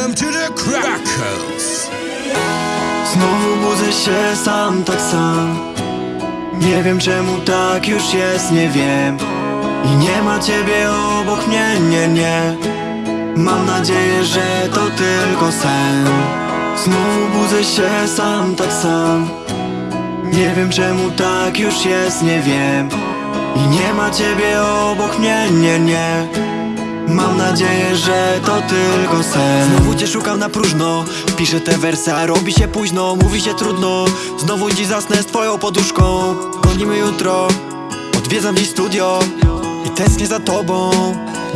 Welcome to the Crackers. Znowu budzę się sam, tak sam. Nie wiem czemu tak już jest, nie wiem. I nie ma ciebie obok mnie, nie, nie. Mam nadzieję, że to tylko sen. Znowu budzę się sam, tak sam. Nie wiem czemu tak już jest, nie wiem. I nie ma ciebie obok mnie, nie, nie Mam nadzieję, że to tylko sen. Znowu cię szukam na próżno. Piszę te wersy, a robi się późno. Mówi się trudno. Znowu dziś zasnę z twoją poduszką. Gonimy jutro. Odwiedzam dziś studio I tęsknię za tobą.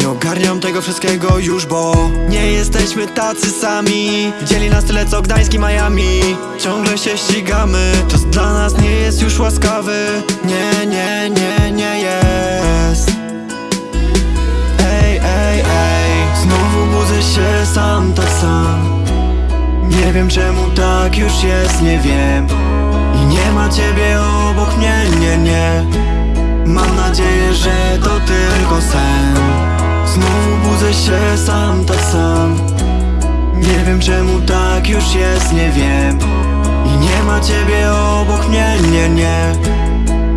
Nie ogarniam tego wszystkiego już, bo Nie jesteśmy tacy sami. Dzieli nas tyle co Gdańsk i Miami. Ciągle się ścigamy. Czas dla nas nie jest już łaskawy. Nie, nie, nie, nie jest wiem czemu tak już jest, nie wiem. I nie ma ciebie obok mnie, nie, nie. Mam nadzieję, że to tylko sen. Znowu budzę się sam, tak sam. Nie wiem czemu tak już jest, nie wiem. I nie ma ciebie obok mnie, nie, nie.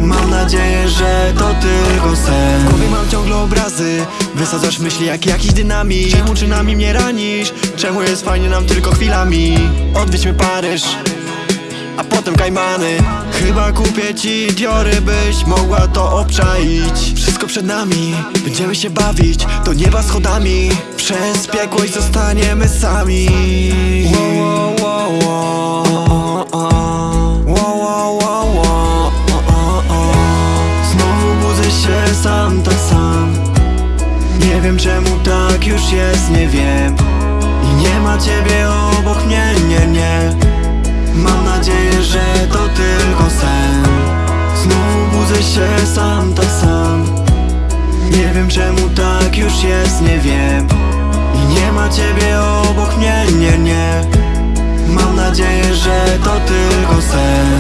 Mam nadzieję, że to tylko sen obrazy. Wysadzasz myśli jak jakiś dynamit. Czemu czynami mnie ranisz? Czemu jest fajnie nam tylko chwilami? Odwiedźmy Paryż a potem Kajmany. Chyba kupię ci Diory, byś mogła to obczaić. Wszystko przed nami, będziemy się bawić. Do nieba schodami Przez piekło i zostaniemy sami. Wow, wow, wow. Znowu budzę się sam, tak sam Nie wiem czemu tak już jest, nie wiem. I nie ma ciebie obok mnie, nie, nie. Mam nadzieję, że to tylko sen. Znowu budzę się sam, tak sam. Nie wiem czemu tak już jest, nie wiem. I nie ma ciebie obok mnie, nie, nie. Mam nadzieję, że to tylko sen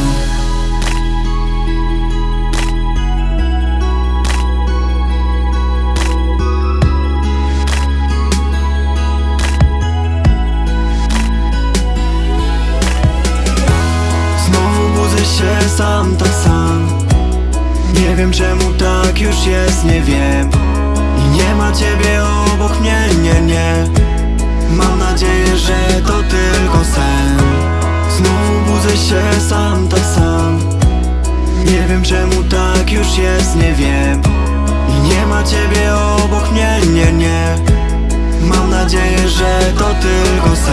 wiem czemu tak już jest, nie wiem. I nie ma ciebie obok mnie, nie, nie. Mam nadzieję, że to tylko sen. Znowu budzę się sam, tak sam. Nie wiem czemu tak już jest, nie wiem. I nie ma ciebie obok mnie, nie, nie. Mam nadzieję, że to tylko sen